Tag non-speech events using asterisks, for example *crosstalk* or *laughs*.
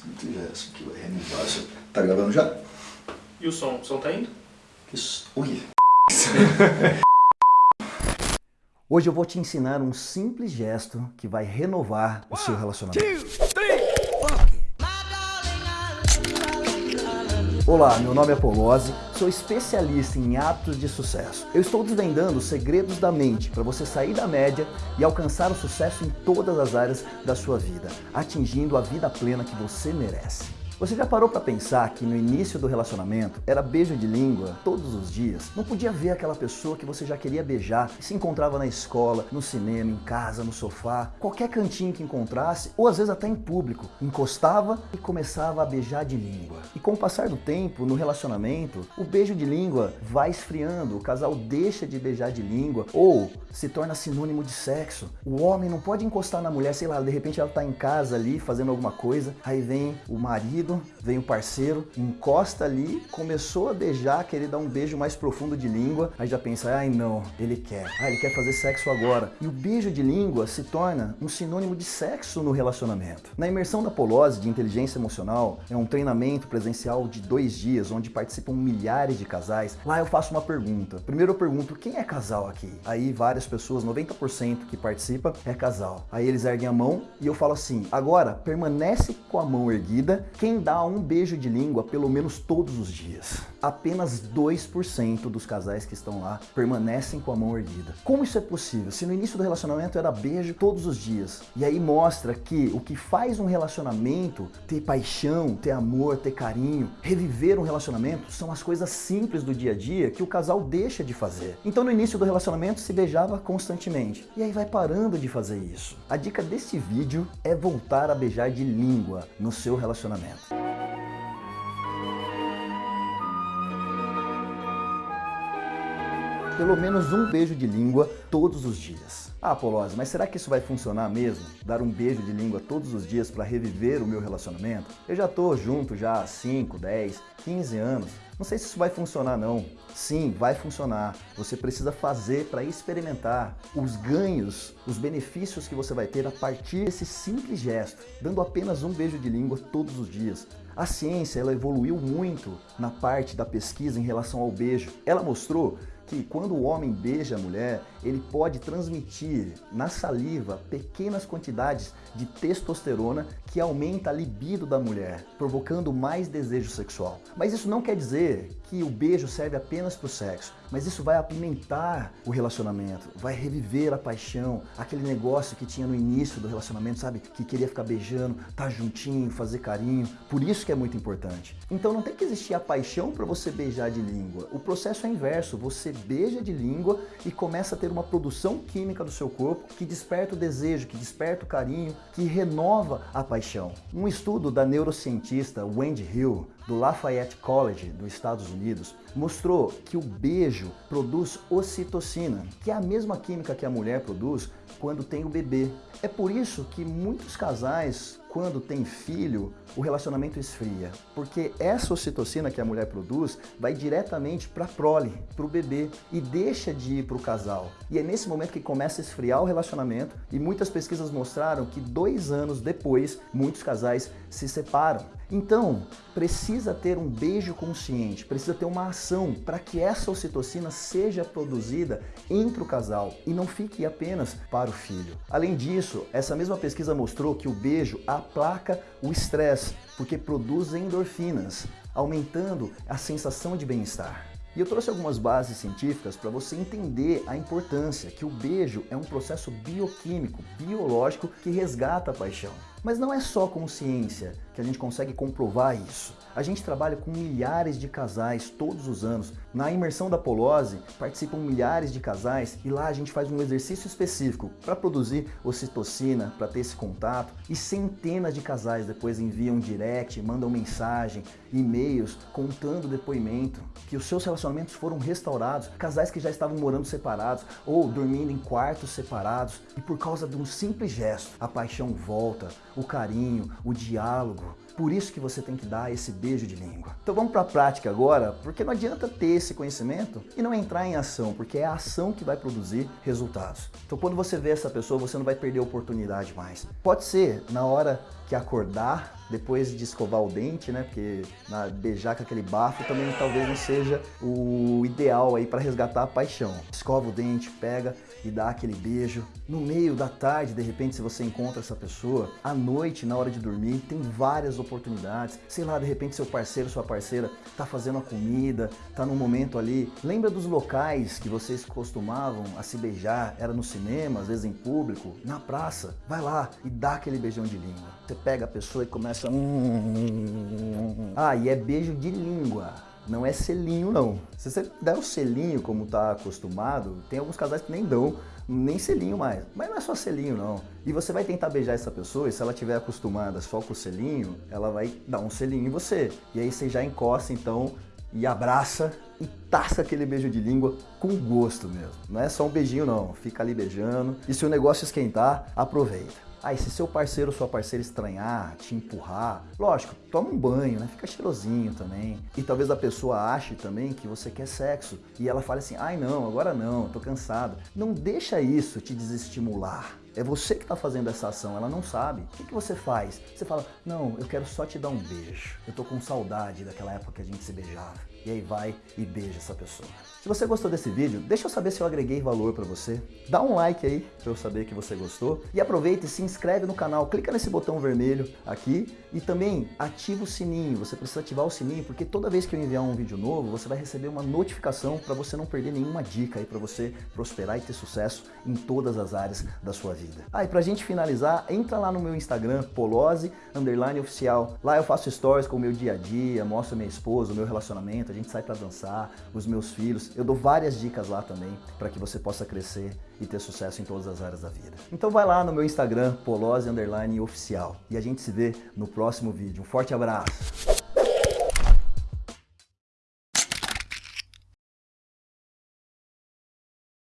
Simples gesto que vai renovar seu... Tá gravando já? E o som? O som tá indo? Isso. Ui. *laughs* Hoje eu vou te ensinar um simples gesto que vai renovar o seu relacionamento. Olá, meu nome é Polozzi, sou especialista em hábitos de sucesso. Eu estou desvendando os segredos da mente para você sair da média e alcançar o sucesso em todas as áreas da sua vida, atingindo a vida plena que você merece. Você já parou para pensar que no início do relacionamento era beijo de língua todos os dias? Não podia ver aquela pessoa que você já queria beijar e se encontrava na escola, no cinema, em casa, no sofá, qualquer cantinho que encontrasse, ou às vezes até em público. Encostava e começava a beijar de língua. E com o passar do tempo, no relacionamento, o beijo de língua vai esfriando, o casal deixa de beijar de língua ou se torna sinônimo de sexo. O homem não pode encostar na mulher, sei lá, de repente ela está em casa ali fazendo alguma coisa, aí vem o marido vem o parceiro, encosta ali, começou a beijar, querer dar um beijo mais profundo de língua, aí já pensa, ai não, ele quer, ah, ele quer fazer sexo agora. E o beijo de língua se torna um sinônimo de sexo no relacionamento. Na imersão da Polose de inteligência emocional, é um treinamento presencial de dois dias, onde participam milhares de casais. Lá eu faço uma pergunta. Primeiro eu pergunto, quem é casal aqui? Aí várias pessoas, 90% que participa é casal. Aí eles erguem a mão e eu falo assim, agora permanece com a mão erguida, quem dá um beijo de língua pelo menos todos os dias. Apenas 2% dos casais que estão lá permanecem com a mão erguida. Como isso é possível? Se no início do relacionamento era beijo todos os dias. E aí mostra que o que faz um relacionamento ter paixão, ter amor, ter carinho, reviver um relacionamento são as coisas simples do dia a dia que o casal deixa de fazer. Então no início do relacionamento se beijava constantemente. E aí vai parando de fazer isso. A dica desse vídeo é voltar a beijar de língua no seu relacionamento. Pelo menos um beijo de língua todos os dias. Ah, Polose, mas será que isso vai funcionar mesmo? Dar um beijo de língua todos os dias para reviver o meu relacionamento? Eu já tô junto já há 5, 10, 15 anos. Não sei se isso vai funcionar não. Sim, vai funcionar. Você precisa fazer para experimentar os ganhos, os benefícios que você vai ter a partir desse simples gesto, dando apenas um beijo de língua todos os dias. A ciência ela evoluiu muito na parte da pesquisa em relação ao beijo. Ela mostrou que quando o homem beija a mulher, ele pode transmitir na saliva pequenas quantidades de testosterona que aumenta a libido da mulher, provocando mais desejo sexual. Mas isso não quer dizer que o beijo serve apenas para o sexo, mas isso vai apimentar o relacionamento, vai reviver a paixão, aquele negócio que tinha no início do relacionamento, sabe? Que queria ficar beijando, tá juntinho, fazer carinho. Por isso que é muito importante. Então não tem que existir a paixão para você beijar de língua. O processo é inverso, você beija de língua e começa a ter uma produção química do seu corpo que desperta o desejo, que desperta o carinho, que renova a paixão. Um estudo da neurocientista Wendy Hill, do Lafayette College, dos Estados Unidos, mostrou que o beijo produz ocitocina, que é a mesma química que a mulher produz quando tem o bebê. É por isso que muitos casais quando tem filho, o relacionamento esfria. Porque essa ocitocina que a mulher produz vai diretamente para a prole, para o bebê, e deixa de ir para o casal. E é nesse momento que começa a esfriar o relacionamento, e muitas pesquisas mostraram que dois anos depois, muitos casais se separam. Então, precisa ter um beijo consciente, precisa ter uma ação para que essa ocitocina seja produzida entre o casal e não fique apenas para o filho. Além disso, essa mesma pesquisa mostrou que o beijo aplaca o estresse, porque produz endorfinas, aumentando a sensação de bem-estar. E eu trouxe algumas bases científicas para você entender a importância que o beijo é um processo bioquímico, biológico que resgata a paixão. Mas não é só com ciência que a gente consegue comprovar isso. A gente trabalha com milhares de casais todos os anos. Na imersão da Polose participam milhares de casais e lá a gente faz um exercício específico para produzir ocitocina, para ter esse contato. E centenas de casais depois enviam direct, mandam mensagem, e-mails contando depoimento que os seus relacionamentos foram restaurados. Casais que já estavam morando separados ou dormindo em quartos separados. E por causa de um simples gesto, a paixão volta, o carinho, o diálogo. Por isso que você tem que dar esse beijo de língua. Então vamos para a prática agora, porque não adianta ter esse conhecimento e não entrar em ação, porque é a ação que vai produzir resultados. Então quando você vê essa pessoa, você não vai perder a oportunidade mais. Pode ser na hora que acordar, depois de escovar o dente, né? Porque na, beijar com aquele bafo também talvez não seja o ideal aí para resgatar a paixão. Escova o dente, pega e dá aquele beijo. No meio da tarde, de repente, se você encontra essa pessoa, à noite, na hora de dormir, tem várias oportunidades. Sei lá, de repente seu parceiro, sua parceira tá fazendo a comida, tá num momento ali. Lembra dos locais que vocês costumavam a se beijar? Era no cinema, às vezes em público, na praça. Vai lá e dá aquele beijão de língua. Você pega a pessoa e começa... Ah, e é beijo de língua. Não é selinho, não. Se você der o selinho como tá acostumado, tem alguns casais que nem dão nem selinho mais. Mas não é só selinho, não. E você vai tentar beijar essa pessoa e se ela estiver acostumada só com o selinho, ela vai dar um selinho em você. E aí você já encosta, então, e abraça e taça aquele beijo de língua com gosto mesmo. Não é só um beijinho, não. Fica ali beijando. E se o negócio esquentar, aproveita. Aí, se seu parceiro ou sua parceira estranhar, te empurrar, lógico, toma um banho, né? Fica cheirosinho também. E talvez a pessoa ache também que você quer sexo. E ela fale assim, ai não, agora não, tô cansado. Não deixa isso te desestimular. É você que está fazendo essa ação, ela não sabe. O que, que, você faz? Você fala, não, eu quero só te dar um beijo. Eu tô com saudade daquela época que a gente se beijava. E aí vai e beija essa pessoa. Se você gostou desse vídeo, deixa eu saber se eu agreguei valor para você. Dá um like aí para eu saber que você gostou. E aproveita e se inscreve no canal. Clica nesse botão vermelho aqui e também ativa o sininho. Você precisa ativar o sininho porque toda vez que eu enviar um vídeo novo, você vai receber uma notificação para você não perder nenhuma dica aí para você prosperar e ter sucesso em todas as áreas da sua vida. Ah, e pra gente finalizar, entra lá no meu Instagram, polose, underline oficial. Lá eu faço stories com o meu dia a dia, mostro minha esposa, o meu relacionamento, a gente sai para dançar, os meus filhos. Eu dou várias dicas lá também para que você possa crescer e ter sucesso em todas as áreas da vida. Então vai lá no meu Instagram, polose underline oficial. E a gente se vê no próximo vídeo. Um forte abraço!